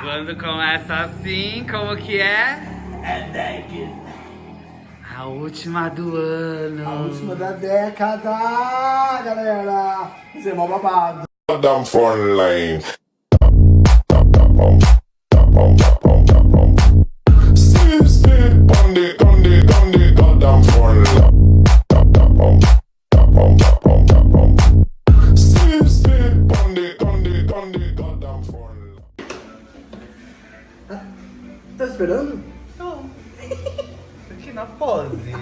Quando começa assim, como que é? É deck. A última do ano. A última da década, galera. Isso é mó babado. Damn phone line. Line. Tá esperando? Aqui na pose.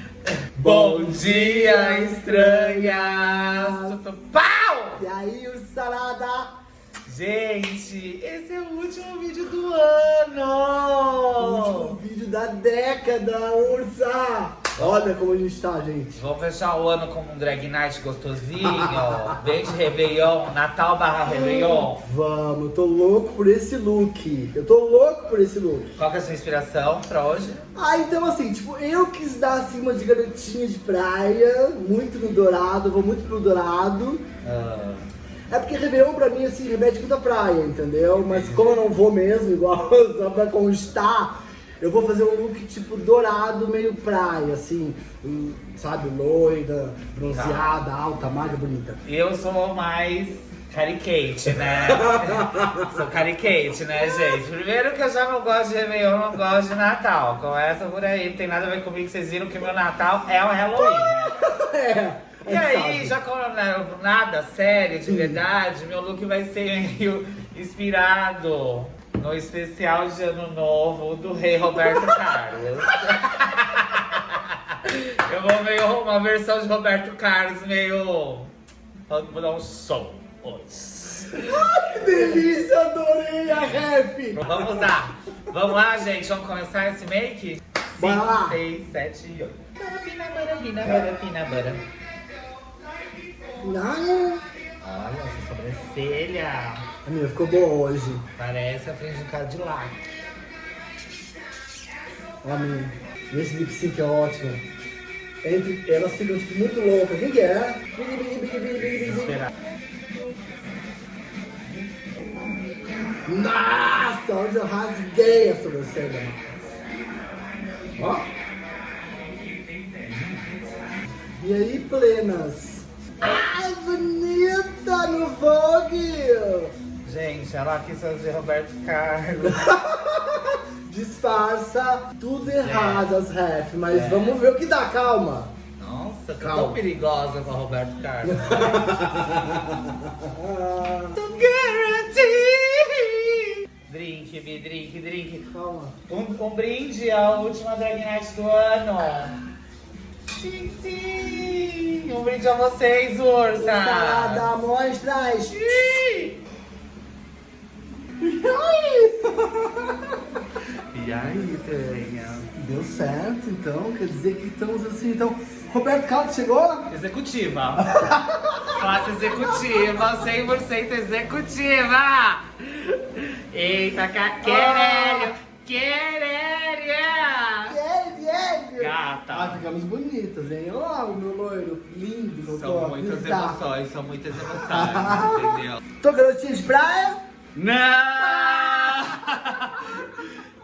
Bom dia, estranhas. Pau! E aí, o salada? Gente, esse é o último vídeo do O ano. último vídeo da década, Ursa! Olha como a gente tá, gente. Vamos fechar o ano com um drag night gostosinho. Bem de Réveillon, Natal barra Réveillon. Vamos, eu tô louco por esse look. Eu tô louco por esse look. Qual que é a sua inspiração pra hoje? Ah, então assim, tipo, eu quis dar assim uma de garotinha de praia, muito no dourado, vou muito pro dourado. Ah, É porque Réveillon pra mim, assim, remete muito à praia, entendeu? Mas como eu não vou mesmo, igual só pra constar, eu vou fazer um look tipo dourado, meio praia, assim, sabe, loira, bronzeada, alta, magra, bonita. eu sou mais Carrie Kate, né? sou Carrie Kate, né, gente? Primeiro que eu já não gosto de Réveillon, não gosto de Natal. Começa por aí, não tem nada a ver comigo, vocês viram que meu Natal é o Halloween, né? É. E gente aí, já como nada sério, de verdade, meu look vai ser meio inspirado no especial de Ano Novo do Rei Roberto Carlos. eu vou meio uma versão de Roberto Carlos, meio. Vou dar um som hoje. Que delícia, adorei a rap! Vamos lá. Vamos lá, gente. Vamos começar esse make? Bora lá. 6, 7 e 8. Barabina, barabina, barabina, barabina. Olha essa sobrancelha. a minha ficou boa hoje. Parece a frente de um Cadillac. Ó, minha. Esse lip sync é ótimo. Entre, elas ficam tipo, muito loucas. Quem que é? Esperar. Nossa, onde eu rasguei a sobrancelha. Ó. E aí, plenas? Ai, no Vogue! Gente, ela quis fazer Roberto Carlos. Disfarça tudo errado as ref, mas É. vamos ver o que dá, calma. Nossa, Calma. tão perigosa com a Roberto Carlos. Drink, drink, drink. calma. Um, um brinde à última Drag Night do ano. Sim, sim. Um brinde a vocês, ursa. Salada, mostras! Ih. Ai! E aí, Tenha? Deu certo, então. Quer dizer que estamos assim, então. Roberto Carlos chegou? Executiva. Classe executiva, 100% executiva. Eita, querélio, querélio. Vier, ah, tá. Ah, ficamos bonitas, hein? Ó, oh, o meu loiro, lindo, meu São muitas emoções, são muitas emoções, entendeu? Tô garotinha de praia? Não!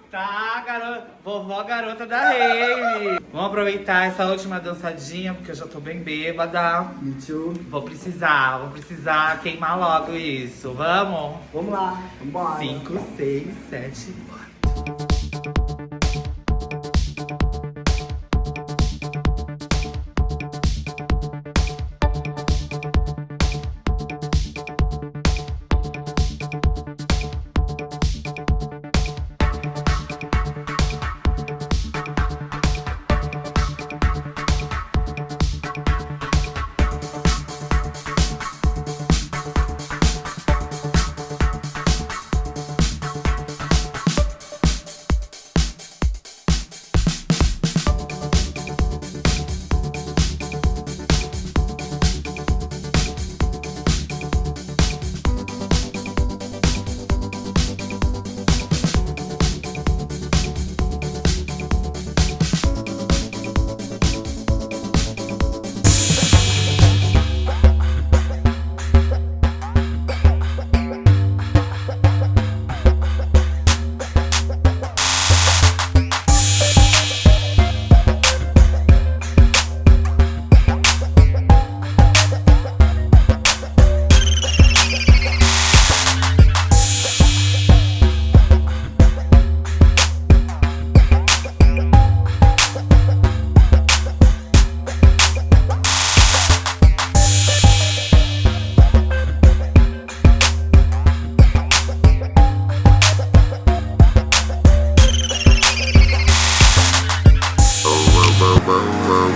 tá, garota, vovó garota da rave. Vamos aproveitar essa última dançadinha, porque eu já tô bem bêbada. Me too. Vou precisar, vou precisar queimar logo isso. Vamos? Vamos lá, vamos 5, 6, 7, bora.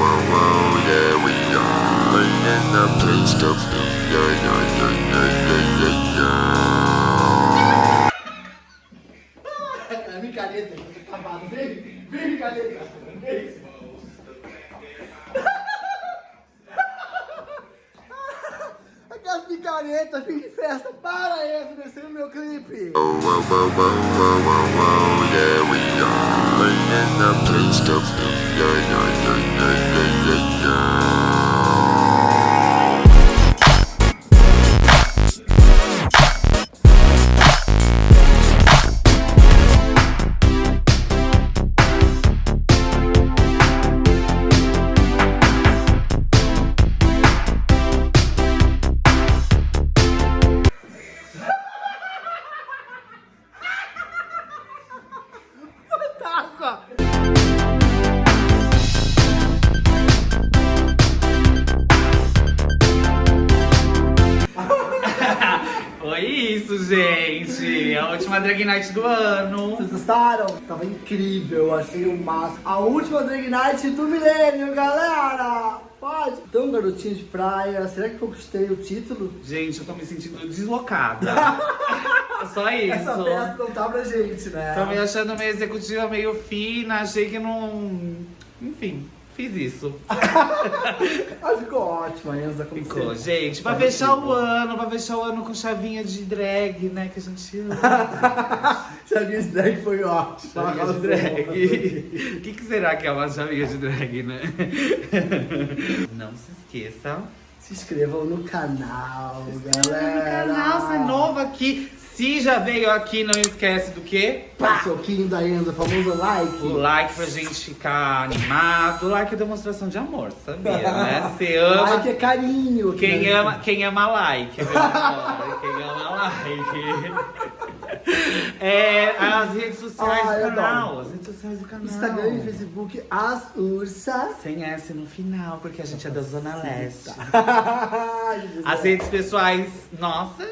whoa, whoa, yeah, we are in the place of, yeah, yeah, yeah. 40 de festa para essa, descendo meu clipe. Yeah, isso, gente. A última drag night do ano. Vocês gostaram? Tava incrível, achei o máximo. A última drag night do milênio, galera! Pode! Então, garotinho de praia, será que conquistei o título? Gente, eu tô me sentindo deslocada. Só isso. Essa festa não tá pra gente, né? Tô me achando meio executiva, meio fina. Achei que não. Enfim, fiz isso. Ah, ficou ótima, Enza, como Ficou, sempre. gente. Pra Tá fechar o ano, pra fechar o ano com chavinha de drag, né? Que a gente ama. Chavinha de drag foi ótimo. Chavinha de drag. O que, que será que é uma chavinha de drag, né? Não se esqueça. Se inscrevam no canal, No galera. canal, você é novo aqui. Se já veio aqui, não esquece do quê? Pá! Soquinho da Enza, famoso like. O like pra gente ficar animado. O like é demonstração de amor, sabia, né? Você ama. Like é carinho. Quem né? ama, quem ama like, amor. Quem ama like. É, as redes sociais Ai, do canal. As redes sociais do canal. Instagram e Facebook, as ursas. Sem S no final, porque a gente é da Zona Leste. As redes pessoais nossas,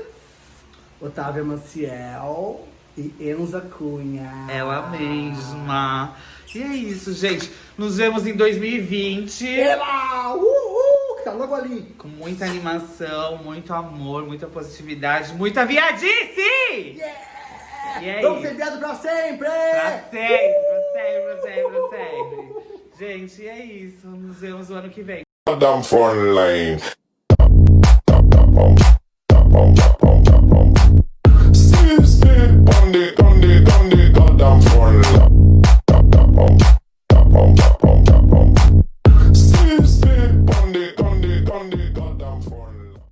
Otávia Maciel e Enza Cunha. ela mesma. E é isso, gente. Nos vemos em 2020. Ela! Uhul! Que tá logo ali. Com muita animação, muito amor, muita positividade, muita viadice! Yeah! E é Vamos isso. ser viado pra sempre! Pra sempre, pra sempre, pra sempre, pra sempre. Gente, é isso. Nos vemos o ano que vem.